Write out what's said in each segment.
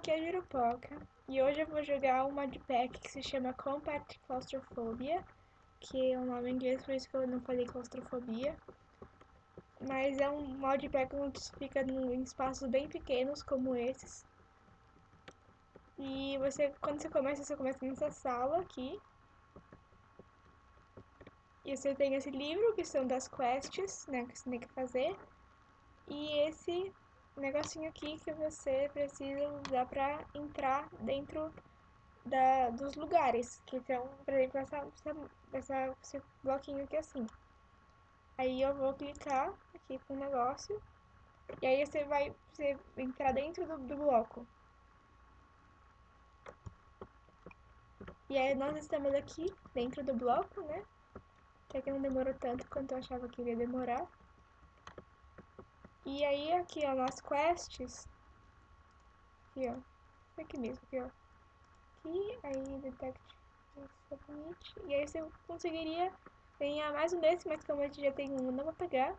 aqui é a Jurupoca e hoje eu vou jogar um modpack que se chama Compact Claustrophobia, que é um nome em inglês, por isso que eu não falei claustrofobia. Mas é um modpack onde você fica em espaços bem pequenos, como esses. E você, quando você começa, você começa nessa sala aqui. E você tem esse livro, que são das quests, né, que você tem que fazer. E esse negocinho aqui que você precisa usar para entrar dentro da, dos lugares, que são, por exemplo, essa, essa, essa, esse bloquinho aqui assim. Aí eu vou clicar aqui com o negócio, e aí você vai você entrar dentro do, do bloco. E aí nós estamos aqui dentro do bloco, né? Que aqui não demorou tanto quanto eu achava que ia demorar. E aí aqui, ó, nas quests, aqui, ó, aqui mesmo, aqui, ó, aqui, aí detect submit, e aí você conseguiria ganhar mais um desse, mas como a gente já tem um, não vou pegar.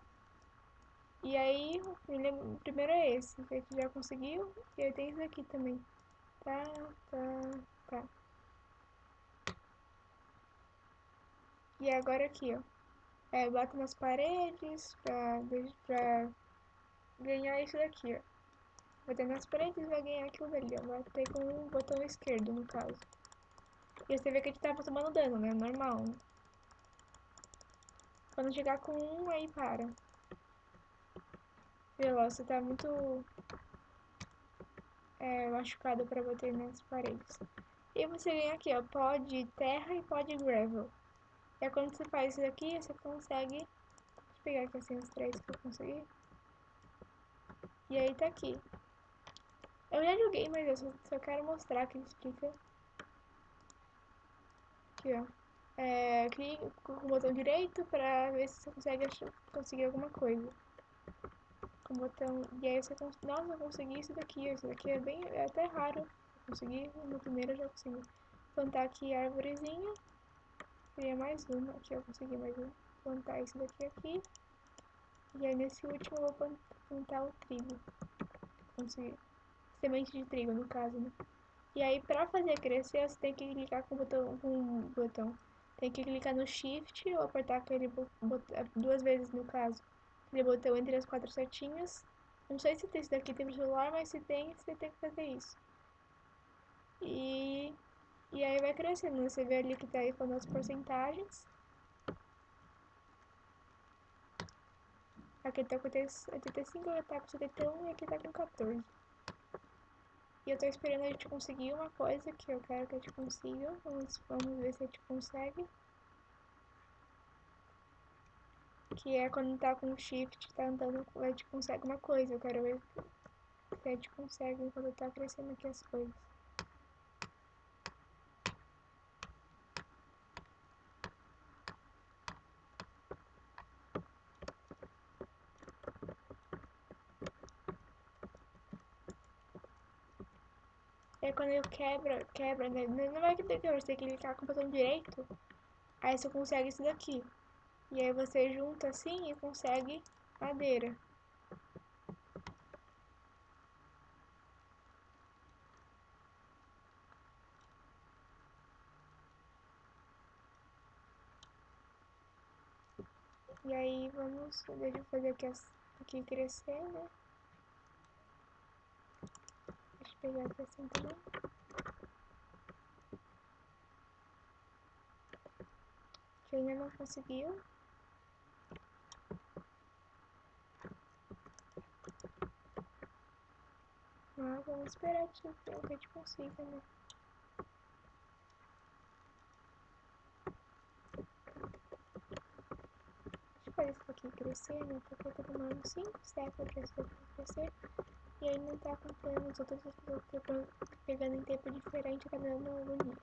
E aí, o primeiro é esse, que a gente já conseguiu, e aí tem esse aqui também. Tá, tá, tá. E agora aqui, ó. É, bota nas paredes pra, pra ganhar isso daqui, ó. Bater nas paredes vai ganhar aquilo dali, ó. Vai ter com o botão esquerdo, no caso. E você vê que a gente tava tomando dano, né? Normal. Quando chegar com um, aí para. Lá, você tá muito é, machucado pra bater nas paredes. E você ganha aqui, ó, pó de terra e pó de gravel. E aí, quando você faz isso aqui, você consegue... Deixa eu pegar aqui assim os três que eu consegui. E aí tá aqui. Eu já joguei, mas eu só, só quero mostrar que ele explica. Aqui, ó. É, clique com o botão direito pra ver se você consegue conseguir alguma coisa. Com o botão... E aí você consegue... Nossa, eu consegui isso daqui. Isso daqui é bem... É até raro. consegui. No primeiro eu já consegui. Plantar aqui a árvorezinha. Queria mais uma. Aqui eu consegui mais uma. Plantar isso daqui aqui. E aí nesse último eu vou plantar o trigo. Consegui. Semente de trigo, no caso, né? E aí pra fazer crescer, você tem que clicar com o botão. Com o botão. Tem que clicar no Shift ou apertar aquele botão, duas vezes no caso. Aquele botão entre as quatro setinhas. Não sei se esse daqui tem no celular, mas se tem, você tem que fazer isso. E, e aí vai crescendo. Você vê ali que tá aí falando as porcentagens. Aqui tá com 85, aqui tá com 71 e aqui tá com 14. E eu tô esperando a gente conseguir uma coisa que eu quero que a gente consiga. Vamos, vamos ver se a gente consegue. Que é quando tá com shift, tá andando, a gente consegue uma coisa. Eu quero ver se a gente consegue enquanto tá crescendo aqui as coisas. Quando eu quebra, quebra, né? Não vai que quebra, você tem que clicar com o botão direito. Aí você consegue isso daqui. E aí você junta assim e consegue madeira. E aí vamos, deixa eu fazer aqui, aqui crescer, né? Pegar aqui assim também. Que ainda não conseguiu. Mas vamos esperar que a gente consiga, né? Deixa eu fazer isso aqui crescer, né? Porque tá demorando 5 séculos pra isso aqui crescer. E aí não tá acompanhando os outros, eu tô pegando em tempo diferente, tá dando agonia.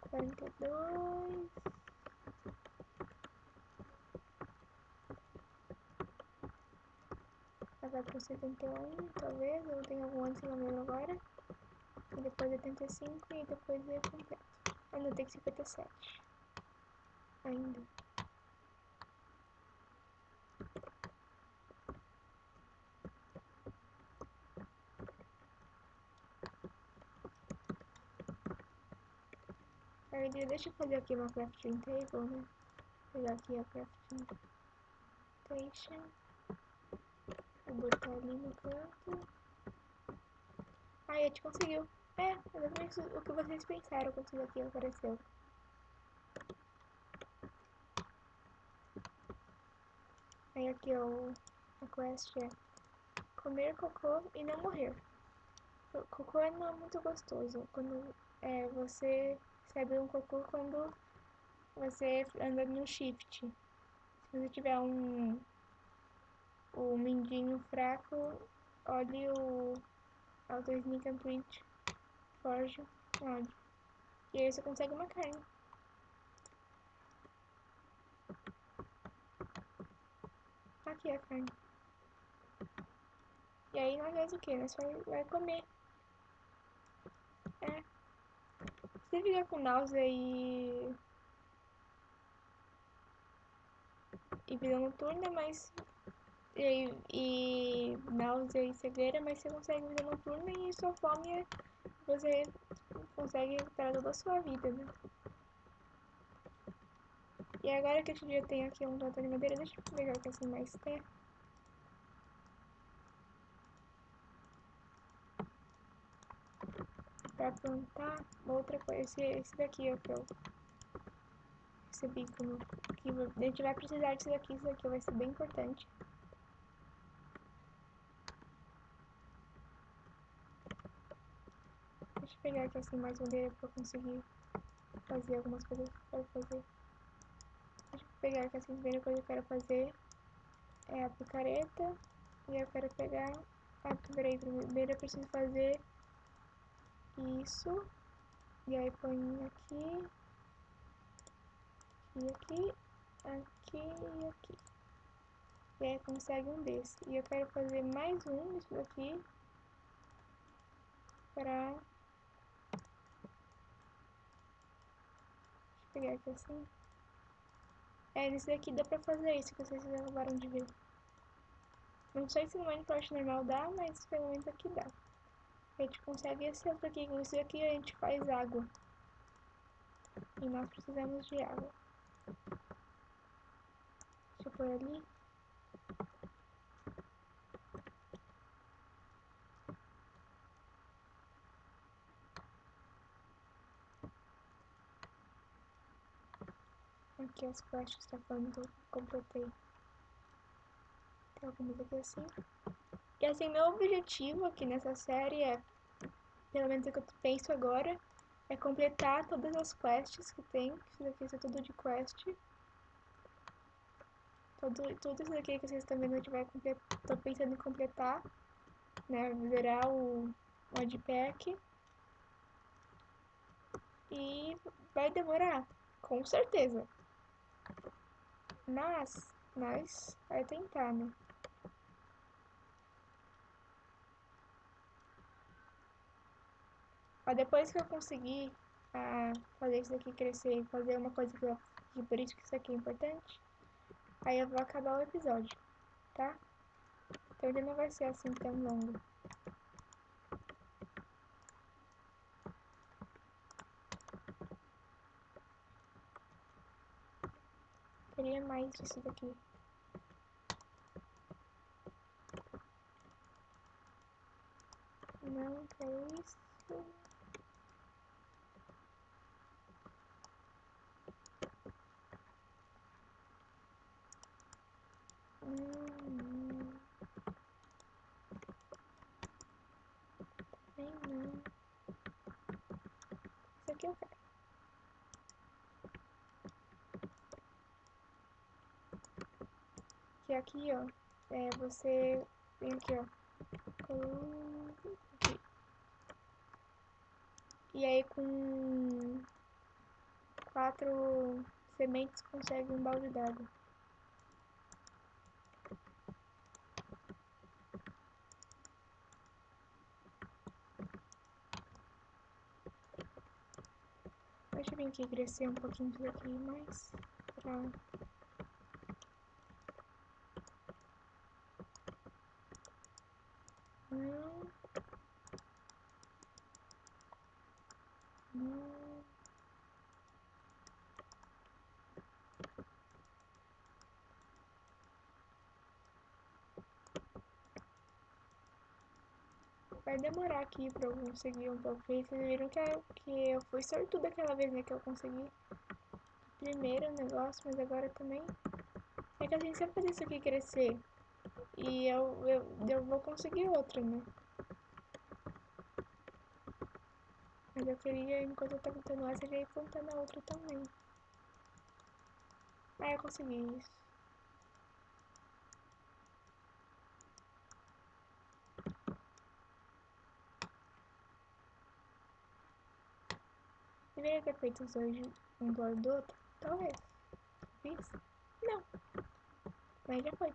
Quarenta e dois. Vai pro setenta e um, talvez, ou tem algum antes, não lembro agora. E depois oitenta e cinco e depois é completo. Ainda tem cinquenta e sete ainda. Peraí, deixa eu fazer aqui uma crafting table, né? Vou pegar aqui a crafting station. Vou botar ali no canto. Aí, a gente conseguiu. É, exatamente é o que vocês pensaram quando isso daqui apareceu. Aí aqui ó, a quest é comer cocô e não morrer. Cocô não é muito gostoso. Quando é, você recebe um cocô quando você anda no shift. Se você tiver um o mindinho fraco, olhe o Auto Sneak and Print Forge Mod. E aí você consegue uma carne. Aqui a carne. E aí nós faz o que? Nós vai, comer. É. Você fica com náusea e... E vida noturna, mas... E, e náusea e cegueira, mas você consegue vida noturna e sua fome é... Você consegue recuperar toda a sua vida, né? E agora que a gente já tem aqui um plantão de madeira, deixa eu pegar aqui assim mais terra. Pra plantar outra coisa, esse, esse daqui é o que eu recebi como... Que a gente vai precisar disso daqui, isso daqui vai ser bem importante. Deixa eu pegar aqui assim mais madeira pra conseguir fazer algumas coisas que eu quero fazer. Deixa eu pegar assim, a primeira coisa que eu quero fazer é a picareta. E eu quero pegar... Ah, peraí, primeiro eu preciso fazer isso. E aí põe aqui. E aqui. Aqui e aqui. E aí consegue um desse. E eu quero fazer mais um disso daqui. Pra pegar aqui assim. É, nesse daqui dá pra fazer isso que vocês acabaram de ver. Não sei se no Minecraft normal dá, mas pelo menos aqui dá. A gente consegue esse outro aqui. Com isso aqui a gente faz água. E nós precisamos de água. Deixa eu pôr ali. Aqui as quests tá que eu completei. Tem algumas aqui assim. E assim, meu objetivo aqui nessa série é, pelo menos é o que eu penso agora, é completar todas as quests que tem. Isso daqui é tudo de quest. Tudo, tudo isso daqui que vocês gente vai completar. Tô pensando em completar. Né? Zerar o modpack. E vai demorar, com certeza. Mas, nós vai tentar, né? Mas depois que eu conseguir ah, fazer isso daqui crescer fazer uma coisa que, eu, que por isso que isso aqui é importante, aí eu vou acabar o episódio, tá? Então ele não vai ser assim tão longo. Queria mais disso daqui. Não quero isso. Hum, também não. Isso aqui eu quero. Que aqui, ó, é você vem aqui, ó. Aqui. E aí com quatro sementes consegue um balde d'água. Deixa eu vir aqui crescer um pouquinho isso daqui mais pra... Não. Não. Vai demorar aqui pra eu conseguir um. Porque vocês viram que, eu, que eu fui sortuda aquela vez, né? Que eu consegui primeiro o negócio, mas agora também. É que a gente sempre faz isso aqui crescer. E eu, eu, eu vou conseguir outra, né? Mas eu queria, enquanto eu tô contando essa, ir contando a outra também. Ah, eu consegui isso. Deveria ter feito os dois um do lado do outro? Talvez. Fiz? Não. Mas já foi.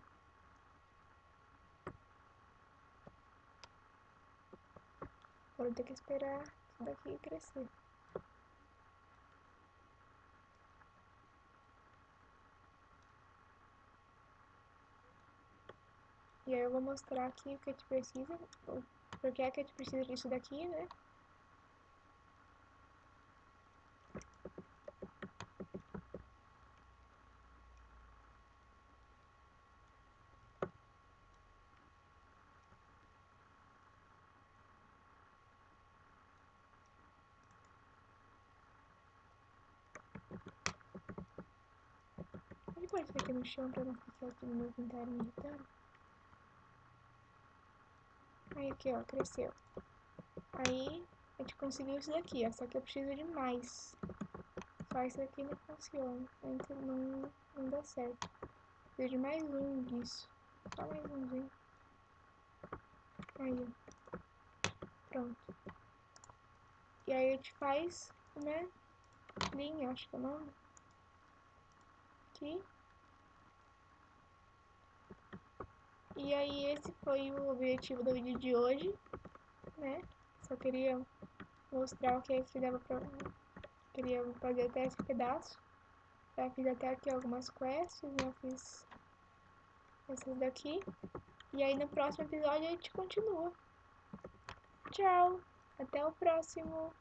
Agora eu tenho que esperar isso daqui crescer. E aí eu vou mostrar aqui o que a gente precisa, porque é que a gente precisa disso daqui, né? Pôr isso aqui no chão não ficar aqui no meu inventário irritando. Aí aqui, ó, cresceu. Aí a gente conseguiu isso daqui, ó, só que eu preciso de mais. Só isso aqui não funciona, então não, não dá certo. Preciso de mais um disso. Só mais umzinho. Aí, pronto. E aí a gente faz, né, linha, acho que é o nome. Aqui. E aí esse foi o objetivo do vídeo de hoje, né? Só queria mostrar o que que dava pra... Queria fazer até esse pedaço. Já fiz até aqui algumas quests, já fiz essas daqui. E aí no próximo episódio a gente continua. Tchau! Até o próximo!